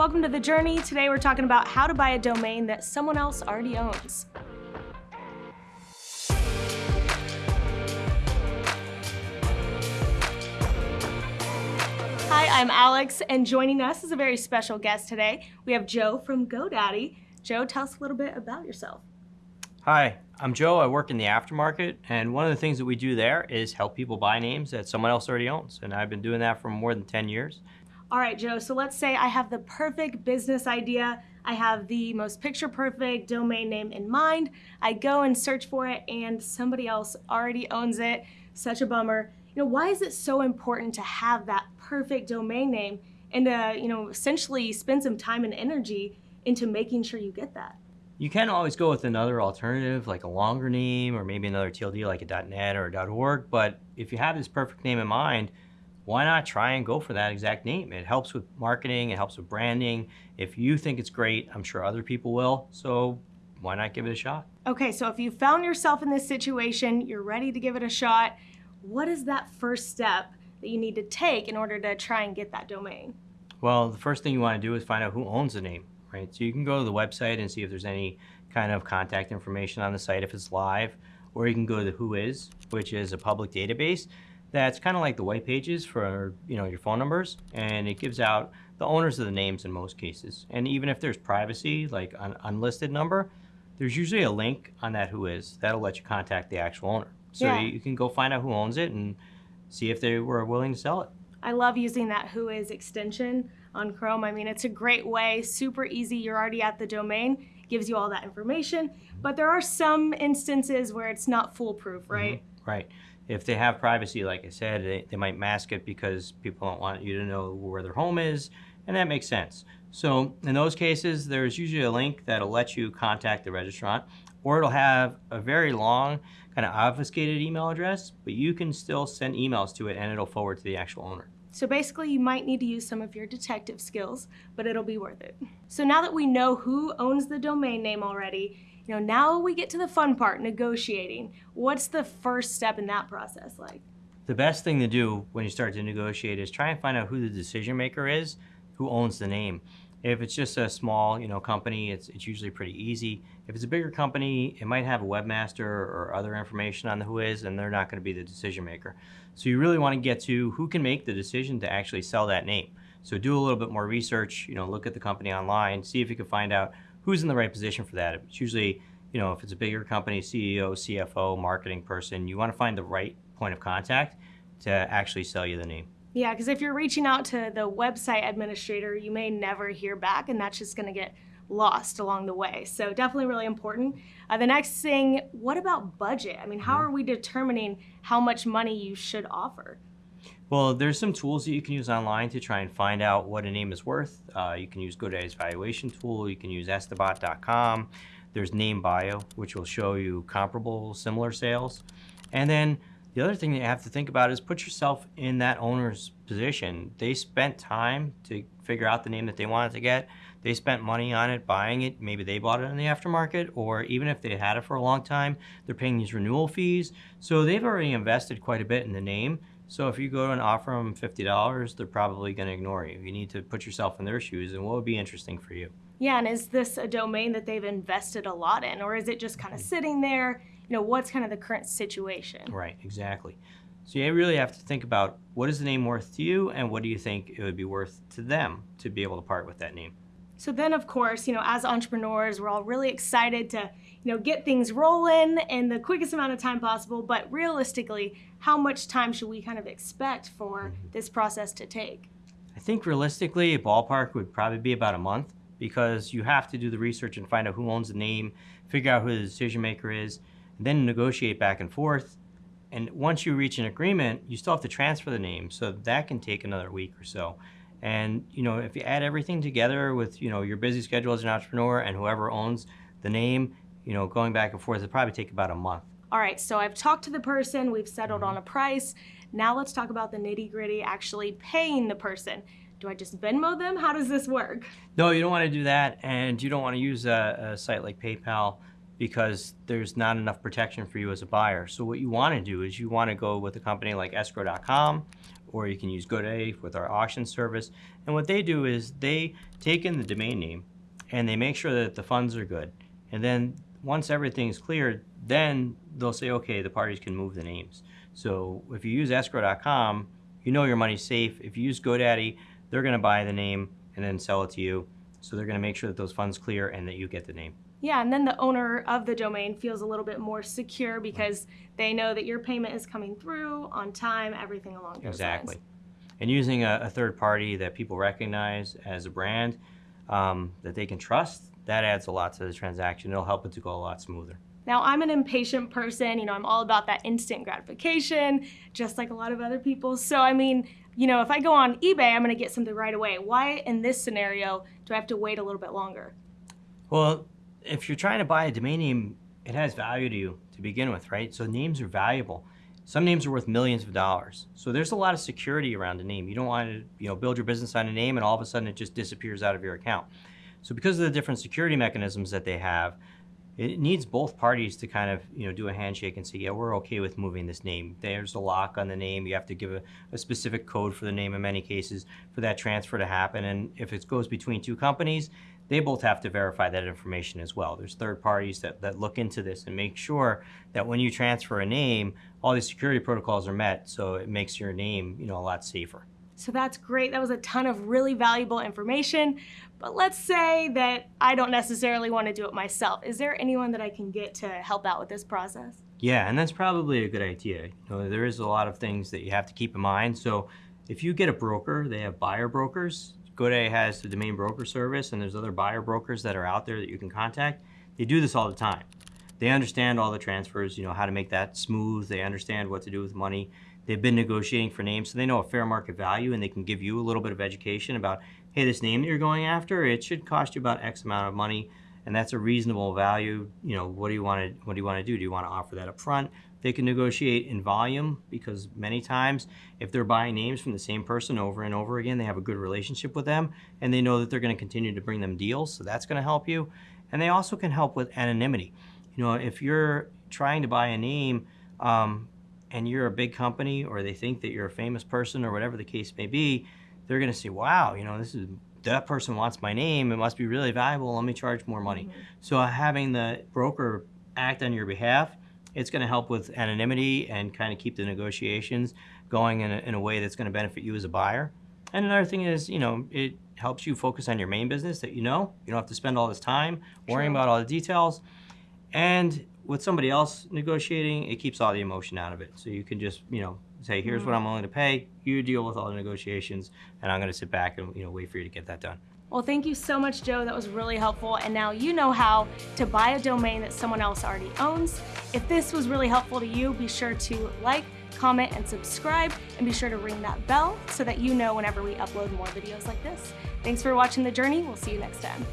Welcome to The Journey. Today we're talking about how to buy a domain that someone else already owns. Hi, I'm Alex, and joining us is a very special guest today. We have Joe from GoDaddy. Joe, tell us a little bit about yourself. Hi, I'm Joe. I work in the aftermarket, and one of the things that we do there is help people buy names that someone else already owns, and I've been doing that for more than 10 years. All right, Joe, so let's say I have the perfect business idea. I have the most picture perfect domain name in mind. I go and search for it and somebody else already owns it. Such a bummer. You know, why is it so important to have that perfect domain name and to, you know, essentially spend some time and energy into making sure you get that? You can always go with another alternative, like a longer name or maybe another TLD like a .net or a .org, but if you have this perfect name in mind, why not try and go for that exact name? It helps with marketing, it helps with branding. If you think it's great, I'm sure other people will. So why not give it a shot? Okay, so if you found yourself in this situation, you're ready to give it a shot, what is that first step that you need to take in order to try and get that domain? Well, the first thing you want to do is find out who owns the name, right? So you can go to the website and see if there's any kind of contact information on the site if it's live, or you can go to the Whois, which is a public database that's kind of like the white pages for you know your phone numbers and it gives out the owners of the names in most cases and even if there's privacy like an unlisted number there's usually a link on that Whois. that'll let you contact the actual owner so yeah. you can go find out who owns it and see if they were willing to sell it i love using that Whois extension on chrome i mean it's a great way super easy you're already at the domain gives you all that information but there are some instances where it's not foolproof right mm -hmm. right if they have privacy, like I said, they, they might mask it because people don't want you to know where their home is, and that makes sense. So in those cases, there's usually a link that'll let you contact the registrant, or it'll have a very long kind of obfuscated email address, but you can still send emails to it and it'll forward to the actual owner. So basically you might need to use some of your detective skills, but it'll be worth it. So now that we know who owns the domain name already, you know, now we get to the fun part, negotiating. What's the first step in that process like? The best thing to do when you start to negotiate is try and find out who the decision maker is, who owns the name. If it's just a small, you know, company, it's, it's usually pretty easy. If it's a bigger company, it might have a webmaster or other information on the Whois, and they're not going to be the decision maker. So you really want to get to who can make the decision to actually sell that name. So do a little bit more research, you know, look at the company online, see if you can find out who's in the right position for that. It's usually, you know, if it's a bigger company, CEO, CFO, marketing person, you want to find the right point of contact to actually sell you the name. Yeah, because if you're reaching out to the website administrator, you may never hear back, and that's just going to get lost along the way. So definitely really important. Uh, the next thing, what about budget? I mean, how mm-hmm. are we determining how much money you should offer? Well, there's some tools that you can use online to try and find out what a name is worth. Uh, you can use GoDaddy's valuation tool. You can use estibot.com. There's NameBio, which will show you comparable, similar sales. And then the other thing that you have to think about is put yourself in that owner's position. They spent time to figure out the name that they wanted to get. They spent money on it, buying it. Maybe they bought it in the aftermarket, or even if they had it for a long time, they're paying these renewal fees. So they've already invested quite a bit in the name. So if you go and offer them $50, they're probably going to ignore you. You need to put yourself in their shoes and what would be interesting for you. Yeah, and is this a domain that they've invested a lot in or is it just kind of mm-hmm. sitting there? You know, what's kind of the current situation? Right, exactly. So you really have to think about what is the name worth to you and what do you think it would be worth to them to be able to part with that name. So then of course, you know, as entrepreneurs, we're all really excited to, you know, get things rolling in the quickest amount of time possible, but realistically, how much time should we kind of expect for mm-hmm. this process to take? I think realistically, a ballpark would probably be about a month because you have to do the research and find out who owns the name, figure out who the decision maker is, and then negotiate back and forth. And once you reach an agreement, you still have to transfer the name, so that can take another week or so. And you know, if you add everything together with you know your busy schedule as an entrepreneur and whoever owns the name, you know, going back and forth, it'll probably take about a month. All right, so I've talked to the person, we've settled on mm-hmm. a price. Now let's talk about the nitty gritty, actually paying the person. Do I just Venmo them? How does this work? No, you don't want to do that, and you don't want to use a, a site like PayPal because there's not enough protection for you as a buyer. So what you want to do is you want to go with a company like escrow.com or you can use GoDaddy with our auction service. And what they do is they take in the domain name and they make sure that the funds are good. And then once everything's cleared, then they'll say, okay, the parties can move the names. So if you use escrow.com, you know your money's safe. If you use GoDaddy, they're going to buy the name and then sell it to you. So they're going to make sure that those funds clear and that you get the name. Yeah, and then the owner of the domain feels a little bit more secure because they know that your payment is coming through on time, everything along those Exactly. lines. And using a, a third party that people recognize as a brand um, that they can trust, that adds a lot to the transaction. It'll help it to go a lot smoother. Now, I'm an impatient person. You know, I'm all about that instant gratification, just like a lot of other people. So, I mean, you know, if I go on eBay, I'm going to get something right away. Why, in this scenario, do I have to wait a little bit longer? Well, if you're trying to buy a domain name, it has value to you to begin with, right? So names are valuable. Some names are worth millions of dollars. So there's a lot of security around a name. You don't want to, you know, build your business on a name and all of a sudden it just disappears out of your account. So because of the different security mechanisms that they have, it needs both parties to kind of, you know, do a handshake and say, yeah, we're okay with moving this name. There's a lock on the name. You have to give a, a specific code for the name in many cases for that transfer to happen. And if it goes between two companies, they both have to verify that information as well. There's third parties that, that look into this and make sure that when you transfer a name, all these security protocols are met so it makes your name, you know, a lot safer. So that's great. That was a ton of really valuable information. But let's say that I don't necessarily want to do it myself. Is there anyone that I can get to help out with this process? Yeah, and that's probably a good idea. You know, there is a lot of things that you have to keep in mind. So if you get a broker, they have buyer brokers. GoDaddy has the domain broker service, and there's other buyer brokers that are out there that you can contact. They do this all the time. They understand all the transfers, you know, how to make that smooth. They understand what to do with money. They've been negotiating for names, so they know a fair market value, and they can give you a little bit of education about, hey, this name that you're going after, it should cost you about X amount of money, and that's a reasonable value. You know, what do you want to what do you want to do? Do you want to offer that up front? They can negotiate in volume because many times if they're buying names from the same person over and over again, they have a good relationship with them and they know that they're going to continue to bring them deals. So that's going to help you. And they also can help with anonymity. You know, if you're trying to buy a name um, and you're a big company or they think that you're a famous person or whatever the case may be, they're going to say, wow, you know, this is that person wants my name. It must be really valuable. Let me charge more money. Mm-hmm. So having the broker act on your behalf it's going to help with anonymity and kind of keep the negotiations going in a, in a way that's going to benefit you as a buyer. And another thing is, you know, it helps you focus on your main business that you know. You don't have to spend all this time worrying about all the details. And with somebody else negotiating, it keeps all the emotion out of it. So you can just, you know, say, here's mm what I'm willing to pay. You deal with all the negotiations, and I'm going to sit back and, you know, wait for you to get that done. Well, thank you so much, Joe. That was really helpful. And now you know how to buy a domain that someone else already owns. If this was really helpful to you, be sure to like, comment, and subscribe, and be sure to ring that bell so that you know whenever we upload more videos like this. Thanks for watching The Journey. We'll see you next time.